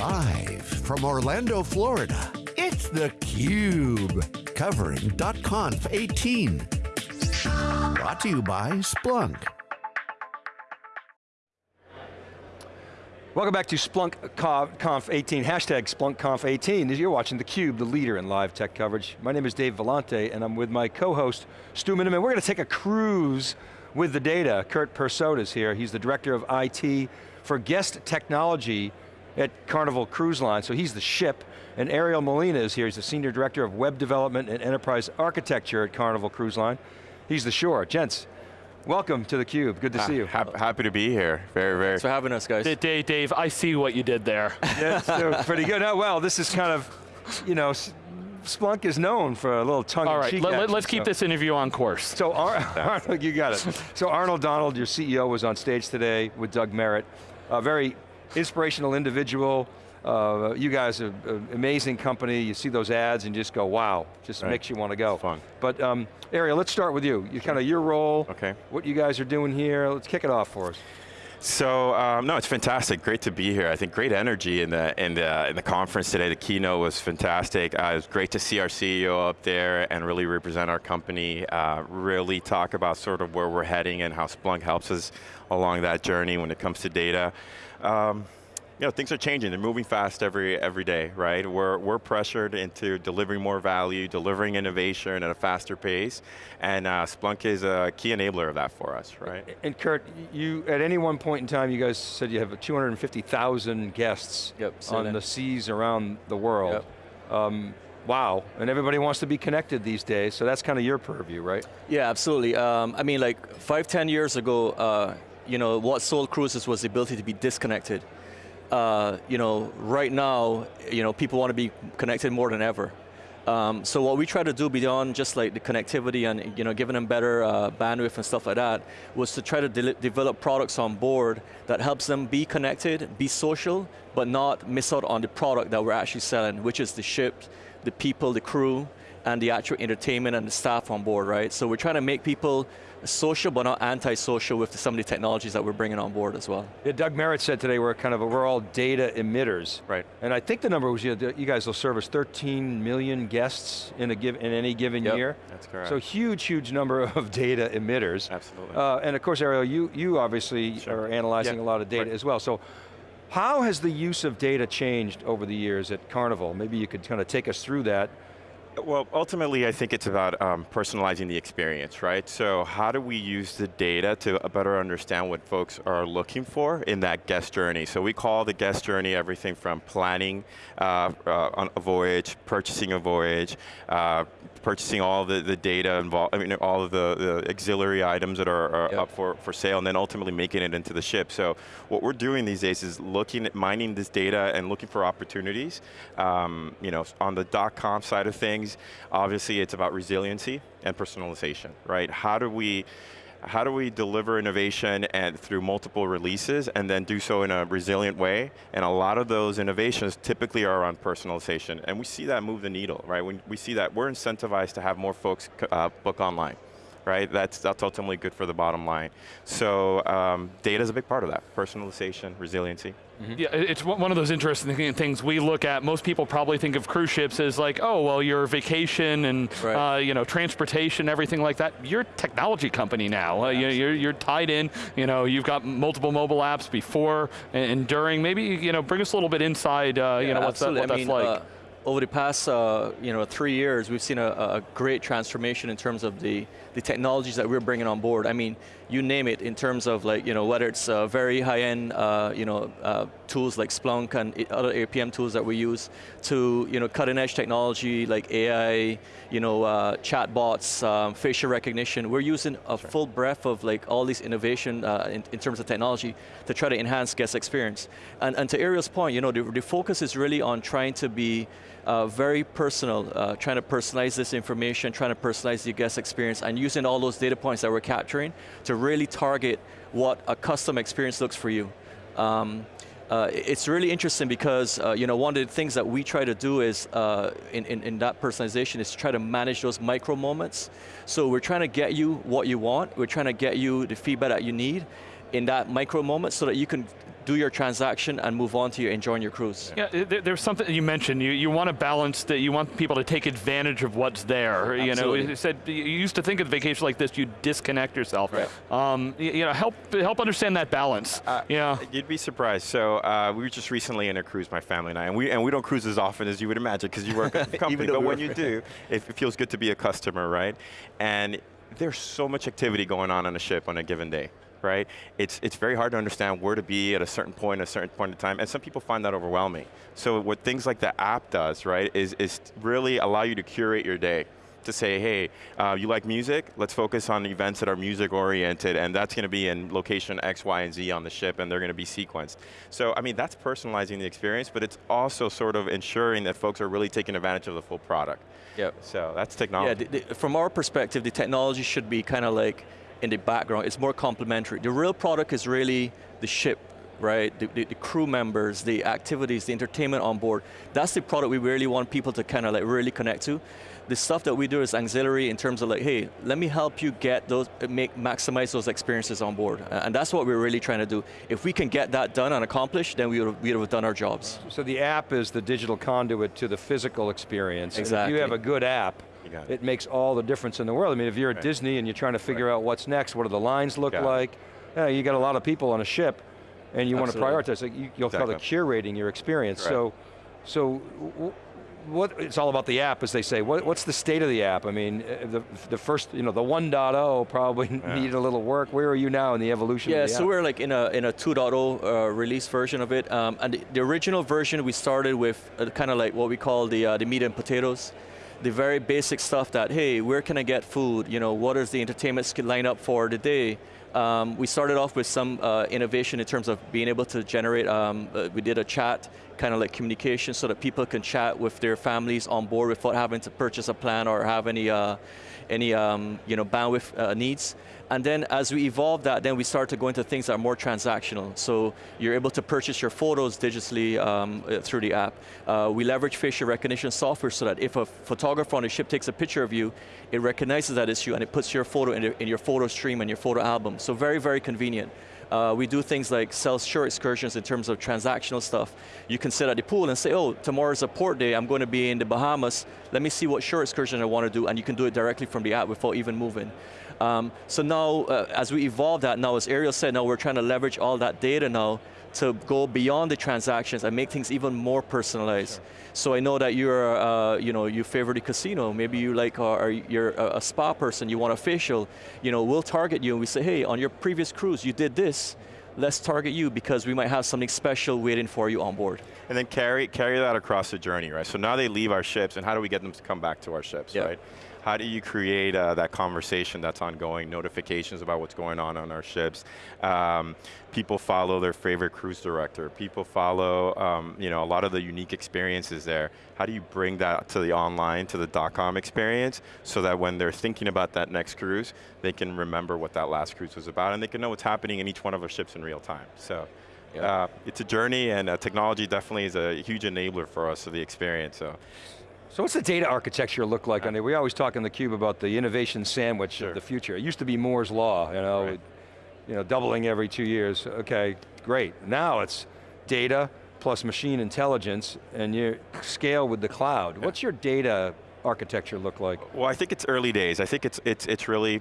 Live from Orlando, Florida, it's theCUBE, covering .conf 18. Brought to you by Splunk. Welcome back to Splunk Conf 18, hashtag Splunk Conf 18. You're watching theCUBE, the leader in live tech coverage. My name is Dave Vellante, and I'm with my co-host, Stu Miniman. We're going to take a cruise with the data. Kurt Persaud is here. He's the Director of IT for Guest Technology at Carnival Cruise Line, so he's the ship. And Ariel Molina is here, he's the Senior Director of Web Development and Enterprise Architecture at Carnival Cruise Line. He's the shore. Gents, welcome to theCUBE, good to see you. happy to be here, very, very. Thanks for having us, guys. Dave, Dave, I see what you did there. yeah, pretty good. Oh, well, this is kind of, you know, Splunk is known for a little tongue All right, let, us keep so. this interview on course. So Ar Arnold, you got it. So Arnold Donald, your CEO, was on stage today with Doug Merritt. A very inspirational individual. Uh, you guys are an amazing company. You see those ads and just go, wow. Just right. makes you want to go. It's fun. But um, Ariel, let's start with you. You kind of your role, okay. what you guys are doing here. Let's kick it off for us. So um, no, it's fantastic. Great to be here. I think great energy in the in the in the conference today. The keynote was fantastic. Uh, it was great to see our CEO up there and really represent our company. Uh, really talk about sort of where we're heading and how Splunk helps us along that journey when it comes to data. Um, you know, things are changing, they're moving fast every, every day, right? We're, we're pressured into delivering more value, delivering innovation at a faster pace, and uh, Splunk is a key enabler of that for us, right? And Kurt, you, at any one point in time, you guys said you have 250,000 guests yep, on the seas around the world. Yep. Um, wow, and everybody wants to be connected these days, so that's kind of your purview, right? Yeah, absolutely. Um, I mean, like five, ten years ago, uh, you know, what sold cruises was the ability to be disconnected. Uh, you know, right now, you know, people want to be connected more than ever. Um, so what we try to do beyond just like the connectivity and you know giving them better uh, bandwidth and stuff like that was to try to de develop products on board that helps them be connected, be social, but not miss out on the product that we're actually selling, which is the ship, the people, the crew, and the actual entertainment and the staff on board, right? So we're trying to make people social but not anti-social with some of the technologies that we're bringing on board as well. Yeah, Doug Merritt said today we're kind of, a, we're all data emitters. Right. And I think the number was, you, know, you guys will service 13 million guests in, a give, in any given yep. year. That's correct. So huge, huge number of data emitters. Absolutely. Uh, and of course, Ariel, you, you obviously sure. are analyzing yeah. a lot of data right. as well. So how has the use of data changed over the years at Carnival? Maybe you could kind of take us through that. Well, ultimately, I think it's about um, personalizing the experience, right? So how do we use the data to better understand what folks are looking for in that guest journey? So we call the guest journey everything from planning uh, uh, a voyage, purchasing a voyage, uh, purchasing all the, the data involved, I mean, all of the, the auxiliary items that are, are yep. up for, for sale, and then ultimately making it into the ship. So what we're doing these days is looking at mining this data and looking for opportunities. Um, you know, on the dot .com side of things. Obviously, it's about resiliency and personalization, right? How do we how do we deliver innovation and through multiple releases and then do so in a resilient way? And a lot of those innovations typically are on personalization. And we see that move the needle, right? When we see that we're incentivized to have more folks uh, book online right? That's, that's ultimately good for the bottom line. So um, data is a big part of that, personalization, resiliency. Mm -hmm. Yeah, it's one of those interesting things we look at. Most people probably think of cruise ships as like, oh, well, your vacation and right. uh, you know transportation, everything like that. You're a technology company now. Uh, you're, you're tied in. You know, you've got multiple mobile apps before and during. Maybe you know, bring us a little bit inside. Uh, yeah, you know, what's that, what I that's mean, like. Uh, over the past uh, you know, three years, we've seen a, a, great transformation in terms of the, the technologies that we're bringing on board. I mean, you name it in terms of like, you know, whether it's uh, very high-end, uh, you know, uh, tools like Splunk and other APM tools that we use, to, you know, cutting-edge technology like AI, you know, uh, chatbots, um, facial recognition. We're using a sure. full breadth of like all these innovation uh, in, in, terms of technology to try to enhance guest experience. And, and to Ariel's point, you know, the, the focus is really on trying to be uh, very personal, uh, trying to personalize this information, trying to personalize the guest experience, and using all those data points that we're capturing to really target what a custom experience looks for you. Um, uh, it's really interesting because uh, you know one of the things that we try to do is uh, in, in, in, that personalization is to try to manage those micro moments. So we're trying to get you what you want, we're trying to get you the feedback that you need, in that micro moment so that you can do your transaction and move on to your enjoying your cruise. Yeah, there, there's something you mentioned, you, you want to balance that, you want people to take advantage of what's there. Absolutely. You know, you said, you used to think of vacation like this, you disconnect yourself. Right. Um, you, you know, help, help understand that balance. Uh, yeah. You'd be surprised. So uh, we were just recently in a cruise, my family and I, and we, and we don't cruise as often as you would imagine because you work at the company, though but we when you do, it, it feels good to be a customer, right? And there's so much activity going on on a ship on a given day, right? It's, it's very hard to understand where to be at a certain point, a certain point in time, and some people find that overwhelming. So what things like the app does, right, is, is really allow you to curate your day to say, hey, uh, you like music? Let's focus on events that are music oriented, and that's going to be in location X, Y, and Z on the ship, and they're going to be sequenced. So, I mean, that's personalizing the experience, but it's also sort of ensuring that folks are really taking advantage of the full product. Yep. So that's Yeah, technology. the, the, from our perspective, the technology should be kind of like in the background. It's more complementary. The real product is really the ship, right? The, the, the crew members, the activities, the entertainment on board. That's the product we really want people to kind of like really connect to. The stuff that we do is auxiliary in terms of like, hey, let me help you get those, make maximize those experiences on board, and that's what we're really trying to do. If we can get that done and accomplished, then we would have, we would have done our jobs. So the app is the digital conduit to the physical experience. And Exactly. if you have a good app, it. it makes all the difference in the world. I mean, if you're at Right. Disney and you're trying to figure out what's next, what do the lines look Got like, yeah, you got a lot of people on a ship, and you want to prioritize. Like you, you'll call it curating your experience. So, so w- what? It's all about the app, as they say. What, what's the state of the app? I mean, uh, the the first, you know, the 1.0 probably needed a little work. Where are you now in the evolution? Yeah, of the so app? we're like in a in a 2.0 uh, release version of it, um, and the, the original version we started with uh, kind of like what we call the uh, the meat and potatoes, the very basic stuff that hey, where can I get food? You know, what is the entertainment lineup for the day? Um, we started off with some uh, innovation in terms of being able to generate. Um, uh, we did a chat, kind of like communication, so that people can chat with their families on board without having to purchase a plan or have any uh, any um, you know bandwidth uh, needs. And then as we evolve that, then we start to go into things that are more transactional. So you're able to purchase your photos digitally um, uh, through the app. Uh, we leverage facial recognition software so that if a photographer on the ship takes a picture of you, it recognizes that it's you and it puts your photo in, in your photo stream and your photo album. So very, very convenient. Uh, we do things like sell shore excursions in terms of transactional stuff. You can sit at the pool and say, oh, tomorrow's a port day, I'm going to be in the Bahamas, let me see what shore excursion I want to do, and you can do it directly from the app without even moving. Um, so now, uh, as we evolve that now, as Ariel said, now we're trying to leverage all that data now to go beyond the transactions and make things even more personalized. So I know that you're, uh, you know, you favor the casino. Maybe you like, uh, or you're a, a spa person. You want a facial. You know, we'll target you and we say, hey, on your previous cruise, you did this. Let's target you because we might have something special waiting for you on board. And then carry, carry that across the journey, right? So now they leave our ships, and how do we get them to come back to our ships, Yeah. right? How do you create uh, that conversation that's ongoing, notifications about what's going on on our ships? Um, people follow their favorite cruise director. People follow, um, you know, a lot of the unique experiences there. How do you bring that to the online, to the dot .com experience, so that when they're thinking about that next cruise, they can remember what that last cruise was about, and they can know what's happening in each one of our ships in real time. So. Yeah. Uh, it's a journey, and uh, technology definitely is a huge enabler for us of the experience. So, So what's the data architecture look like on it? We always talk in theCUBE about the innovation sandwich Sure. of the future. It used to be Moore's Law, you know, Right. you know, doubling every two years. Okay, great. Now it's data plus machine intelligence and you scale with the cloud. What's your data architecture look like? well, I think it's early days. I think it's it's it's really.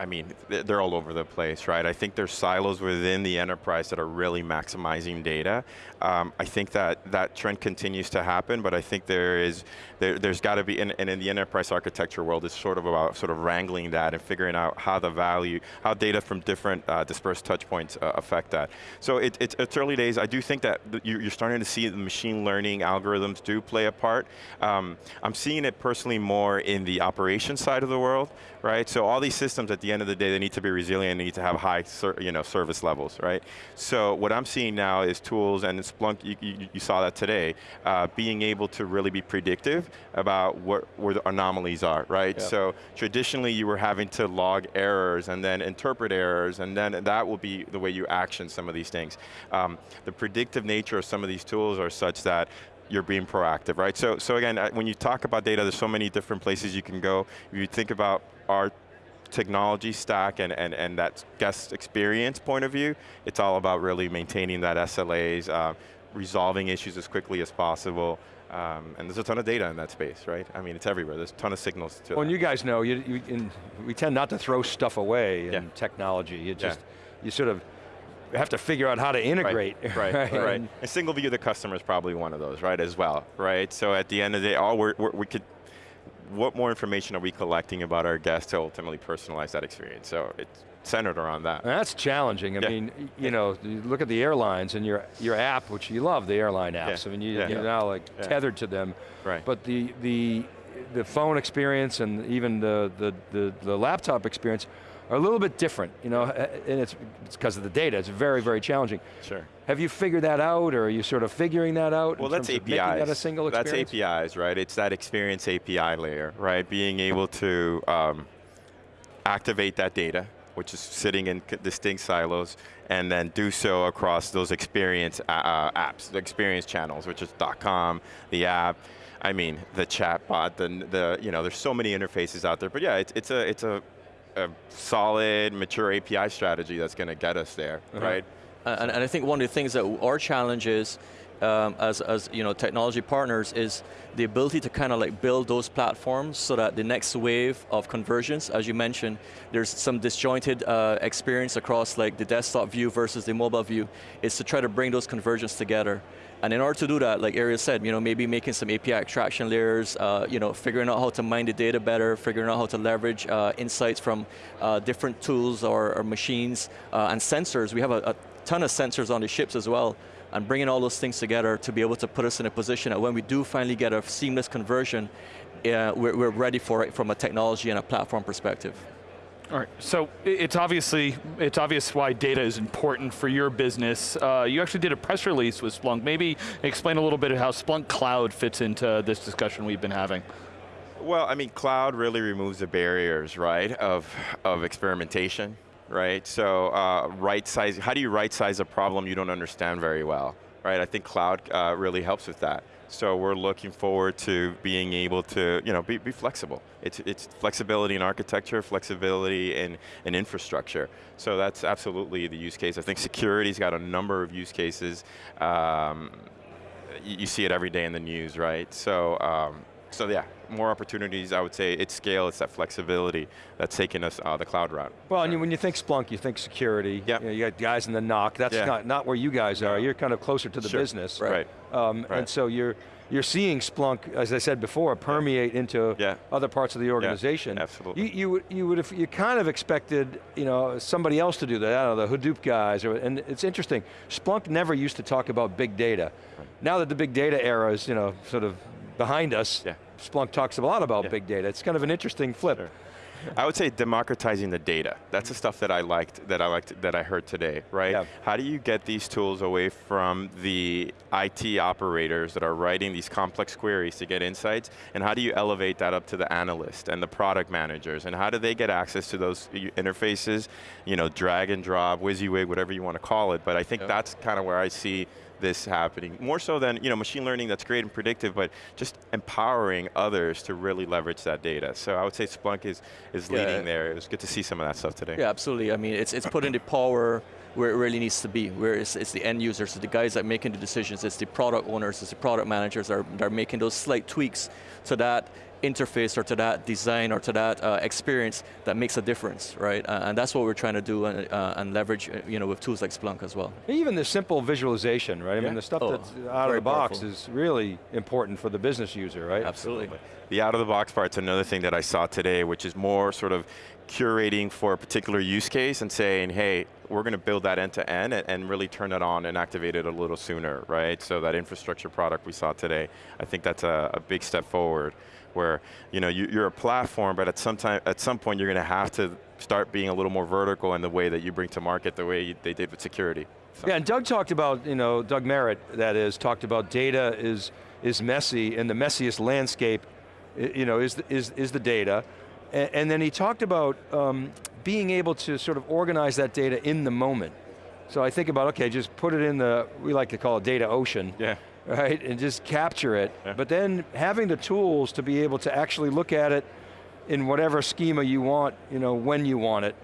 I mean, they're all over the place, right? I think there's silos within the enterprise that are really maximizing data. Um, I think that that trend continues to happen, but I think there is, there, there's got to be, and, and in the enterprise architecture world, it's sort of about sort of wrangling that and figuring out how the value, how data from different uh, dispersed touch points uh, affect that. So it, it's, it's early days. I do think that you- you're starting to see the machine learning algorithms do play a part. Um, I'm seeing it personally more in the operations side of the world, right? So all these systems at the end of the day, they need to be resilient, they need to have high you know, service levels, right? So what I'm seeing now is tools, and Splunk, you, you, you saw that today, uh, being able to really be predictive about what, where the anomalies are, right? Yeah. So traditionally you were having to log errors and then interpret errors, and then that will be the way you action some of these things. Um, the predictive nature of some of these tools are such that you're being proactive, right? So, so again, uh, when you talk about data, there's so many different places you can go. If you think about our technology stack and, and, and that guest experience point of view, it's all about really maintaining that SLAs, uh, resolving issues as quickly as possible, um, and there's a ton of data in that space, right? I mean, it's everywhere. There's a ton of signals to Well, and you guys know, you, you, in, we tend not to throw stuff away in Yeah. technology. You Yeah. just, you sort of have to figure out how to integrate. Right, right, right. And- And single view of the customer is probably one of those, right, as well, right? So at the end of the day, all we're, we're, we could, what more information are we collecting about our guests to ultimately personalize that experience? So it's centered around that. And that's challenging. I Yeah. mean, you know, you look at the airlines and your your app, which you love the airline apps. Yeah. I mean, you, Yeah. you're now like tethered to them. Right. But the the the phone experience and even the the the, the laptop experience are a little bit different. You know, and it's because of the data. It's very very challenging. Sure. Have you figured that out, or are you sort of figuring that out? Well, that's APIs. That a single that's. APIs, right? It's that experience API layer, right? Being able to um, activate that data, which is sitting in distinct silos, and then do so across those experience uh, uh, apps, the experience channels, which is .com, the app. I mean, the chatbot, the, the you know, there's so many interfaces out there. But yeah, it's, it's a it's a, a solid, mature API strategy that's going to get us there, Uh-huh. right? And, and I think one of the things that our challenge is, um, as, as you know, technology partners, is the ability to kind of like build those platforms so that the next wave of conversions, as you mentioned, there's some disjointed uh, experience across like the desktop view versus the mobile view, is to try to bring those conversions together. And in order to do that, like Ariel said, you know, maybe making some API extraction layers, uh, you know, figuring out how to mine the data better, figuring out how to leverage uh, insights from uh, different tools or, or machines uh, and sensors. We have a, a ton of sensors on the ships as well, and bringing all those things together to be able to put us in a position that when we do finally get a seamless conversion, uh, we're, we're ready for it from a technology and a platform perspective. All right, so it's obviously, it's obvious why data is important for your business. Uh, you actually did a press release with Splunk. Maybe explain a little bit of how Splunk Cloud fits into this discussion we've been having. Well, I mean, cloud really removes the barriers, right, of, of experimentation, right? So uh, right size, how do you right size a problem you don't understand very well, right? I think cloud uh, really helps with that. So we're looking forward to being able to, you know, be, be flexible. It's, it's flexibility in architecture, flexibility in, in infrastructure. So that's absolutely the use case. I think security's got a number of use cases. Um, you, see it every day in the news, right? So, um, so yeah, more opportunities. I would say it's scale, it's that flexibility that's taking us uh, the cloud route. Well, and when you think Splunk, you think security. Yep. You, know, you got guys in the NOC. That's Yeah. not, not where you guys are. You're kind of closer to the Sure. business. Right. Um, Right. And so you're, you're seeing Splunk, as I said before, permeate into Yeah. other parts of the organization. absolutely. You, you, would, you would have, you kind of expected, you know, somebody else to do that. I don't know, the Hadoop guys, or, and it's interesting. Splunk never used to talk about big data. Now that the big data era is, you know, sort of behind us, Yeah. Splunk talks a lot about Yeah. big data. It's kind of an interesting flip. Sure. I would say democratizing the data. That's the stuff that I liked, that I liked, that I heard today, right? Yeah. How do you get these tools away from the IT operators that are writing these complex queries to get insights, and how do you elevate that up to the analyst and the product managers, and how do they get access to those interfaces, you know, drag and drop, WYSIWYG, whatever you want to call it, but I think Yep. that's kind of where I see this happening. More so than, you know, machine learning that's great and predictive, but just empowering others to really leverage that data. So I would say Splunk is, is Yeah. leading there. It was good to see some of that stuff today. Yeah, absolutely. I mean, it's, it's putting the power where it really needs to be, where it's, it's the end users, it's the guys that are making the decisions, it's the product owners, it's the product managers that are, that are making those slight tweaks to that interface or to that design or to that uh, experience that makes a difference, right? Uh, and that's what we're trying to do and, uh, and leverage, uh, you know, with tools like Splunk as well. Even the simple visualization, right? I mean, the stuff Oh, that's out of the box powerful. is really important for the business user, right? Absolutely. The out of the box part's another thing that I saw today, which is more sort of curating for a particular use case and saying, hey, we're going to build that end to end and- really turn it on and activate it a little sooner, right? So that infrastructure product we saw today, I think that's a, a big step forward where you know, you, you're a platform, but at some, time, at some point you're going to have to start being a little more vertical in the way that you bring to market the way you, they did with security. So- Yeah, and Doug talked about, you know, Doug Merritt, that is, talked about data is, is messy, and the messiest landscape, you know, is, is, is the data. And, and then he talked about um, being able to sort of organize that data in the moment. So I think about, okay, just put it in the, we like to call it data ocean. Yeah. Right, and just capture it. Yeah. But then having the tools to be able to actually look at it in whatever schema you want, you know, when you want it,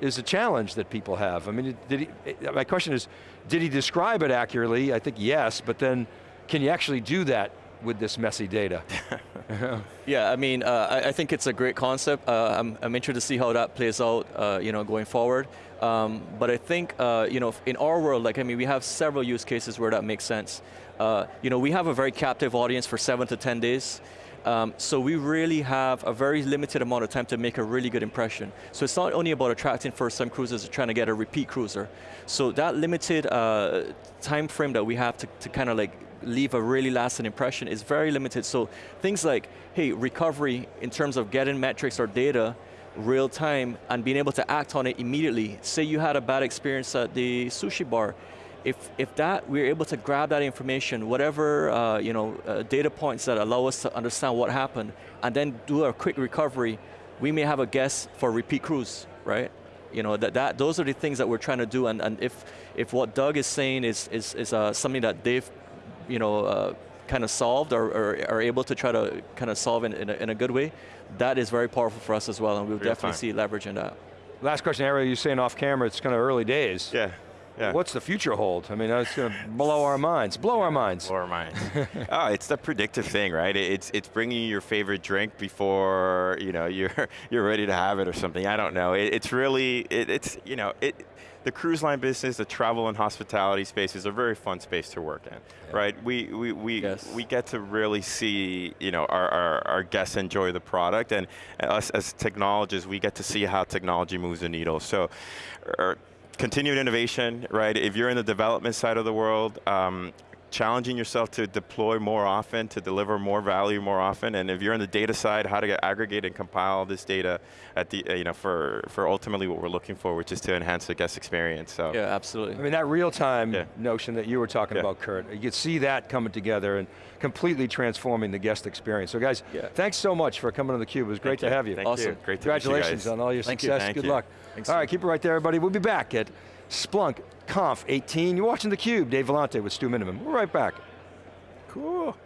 is a challenge that people have. I mean, did he, my question is, did he describe it accurately? I think yes, but then can you actually do that with this messy data? Yeah, I mean, uh, I, I, think it's a great concept. Uh, I'm, I'm interested to see how that plays out, uh, you know, going forward. Um, but I think, uh, you know, in our world, like, I mean, we have several use cases where that makes sense. Uh, you know, we have a very captive audience for seven to 10 days. Um, so we really have a very limited amount of time to make a really good impression. So it's not only about attracting first-time cruisers, trying to get a repeat cruiser. So that limited uh, time frame that we have to, to kind of like leave a really lasting impression is very limited. So things like, hey, recovery in terms of getting metrics or data real time and being able to act on it immediately. Say you had a bad experience at the sushi bar, if, if that, we're able to grab that information, whatever uh, you know, uh, data points that allow us to understand what happened, and then do a quick recovery, we may have a guess for repeat cruise, right? You know, that, that, those are the things that we're trying to do, and, and if, if what Doug is saying is, is, is uh, something that they've you know, uh, kind of solved or, or, are able to try to kind of solve in, in a, in, a, good way, that is very powerful for us as well, and we'll Real definitely time. see leverage in that. Last question, Ariel, you're saying off camera, it's kind of early days. Yeah. Yeah. What's the future hold? I mean, it's going to blow our minds. Blow our minds. Blow our minds. oh, it's the predictive thing, right? It's it's bringing you your favorite drink before you know you're you're ready to have it or something. I don't know. It, it's really it, it's you know it the cruise line business, the travel and hospitality space is a very fun space to work in, yeah. right? We, we, we, yes. we get to really see you know, our, our, our, guests enjoy the product and us as technologists, we get to see how technology moves the needle. So, er, continued innovation, right? If you're in the development side of the world, um, challenging yourself to deploy more often, to deliver more value more often, and if you're on the data side, how to aggregate and compile this data at the, uh, you know, for, for ultimately what we're looking for, which is to enhance the guest experience, so. Yeah, absolutely. I mean, that real-time yeah. notion that you were talking yeah. about, Kurt, you could see that coming together and completely transforming the guest experience. So guys, yeah. thanks so much for coming to theCUBE. It was great Thank to have you. Thank awesome. You. Great to Congratulations you on all your Thank success. You. Good you. luck. Thanks all right, keep it right there, everybody. We'll be back at Splunk Conf 18. You're watching theCUBE, Dave Vellante with Stu Miniman. We're right back. Cool.